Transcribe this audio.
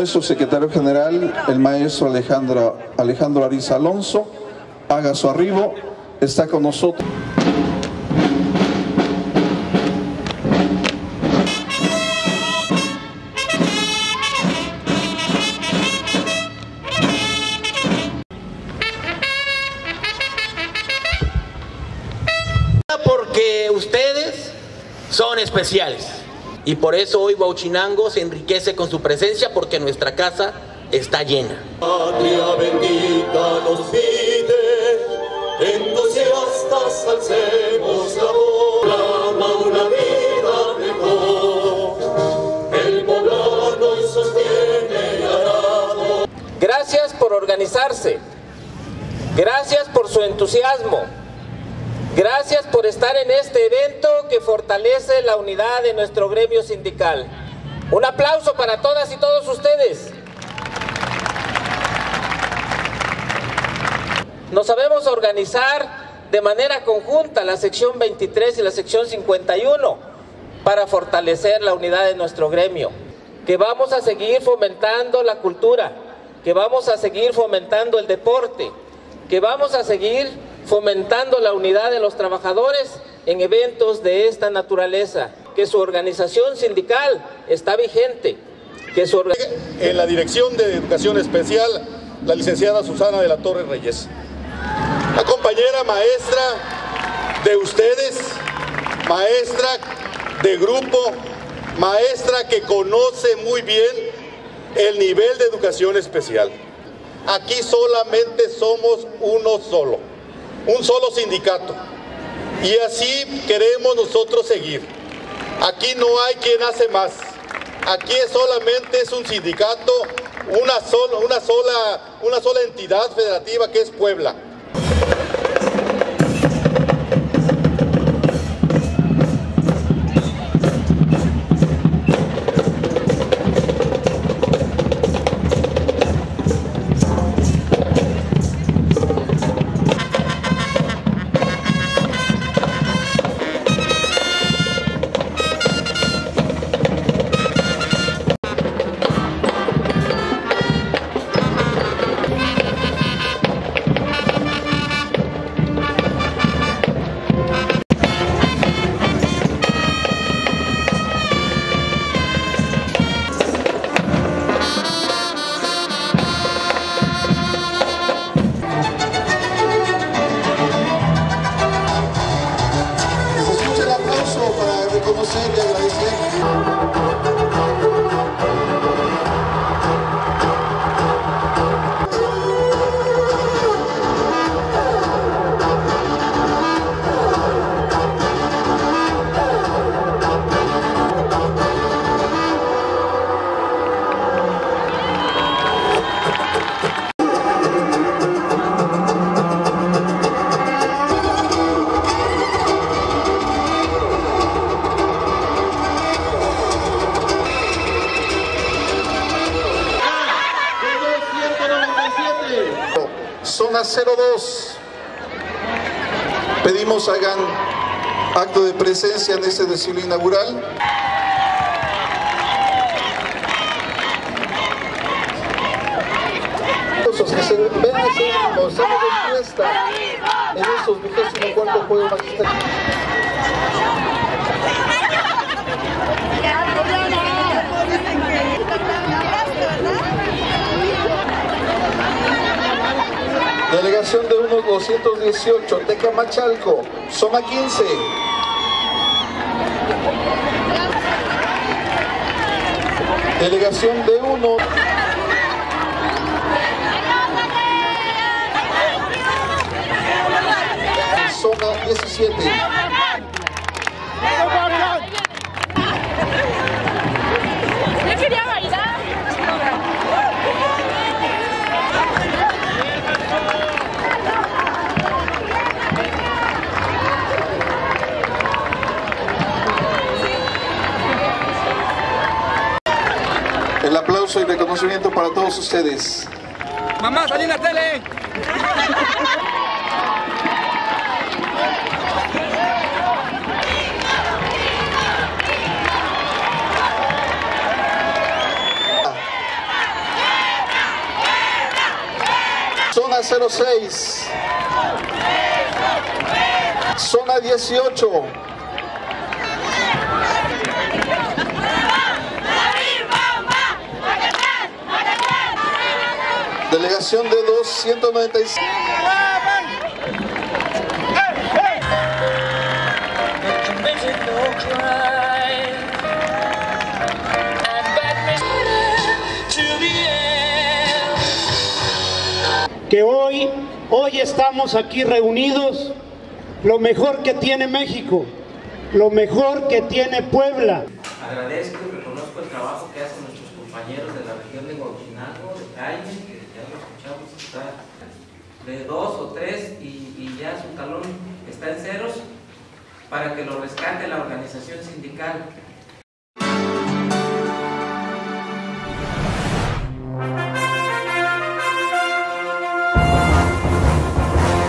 Nuestro secretario general, el maestro Alejandro, Alejandro Ariza Alonso, haga su arribo, está con nosotros. Porque ustedes son especiales. Y por eso hoy Huachinango se enriquece con su presencia porque nuestra casa está llena. Patria bendita nos pide, entusiastas alcemos la voz, clama una vida mejor. El poblano hoy sostiene y arado. Gracias por organizarse. Gracias por su entusiasmo. Gracias por estar en este evento que fortalece la unidad de nuestro gremio sindical. Un aplauso para todas y todos ustedes. Nos sabemos organizar de manera conjunta la sección 23 y la sección 51 para fortalecer la unidad de nuestro gremio. Que vamos a seguir fomentando la cultura, que vamos a seguir fomentando el deporte, que vamos a seguir fomentando la unidad de los trabajadores en eventos de esta naturaleza, que su organización sindical está vigente, que su en la Dirección de Educación Especial, la licenciada Susana de la Torre Reyes. La compañera maestra de ustedes, maestra de grupo, maestra que conoce muy bien el nivel de educación especial. Aquí solamente somos uno solo, un solo sindicato. Y así queremos nosotros seguir. Aquí no hay quien hace más. Aquí solamente es un sindicato, una sola entidad federativa que es Puebla. Para reconocer y agradecer. Zona 02. Pedimos hagan acto de presencia en este desfile inaugural. Los que se ven de encuesta en esos vigésimo cuarto juegos magistrales. Unos 218, Tecamachalco, Zona 15. Delegación de uno. Zona 17. aplauso y reconocimiento para todos ustedes. Mamá, salí en la tele. Zona 06. Zona 18. Delegación de 295. que hoy, hoy estamos aquí reunidos, lo mejor que tiene México, lo mejor que tiene Puebla. Agradezco y reconozco el trabajo que hacen nuestros compañeros de la región de Guadalajara, de Calle, ya lo escuchamos, está de dos o tres y, y ya su talón está en ceros para que lo rescate la organización sindical.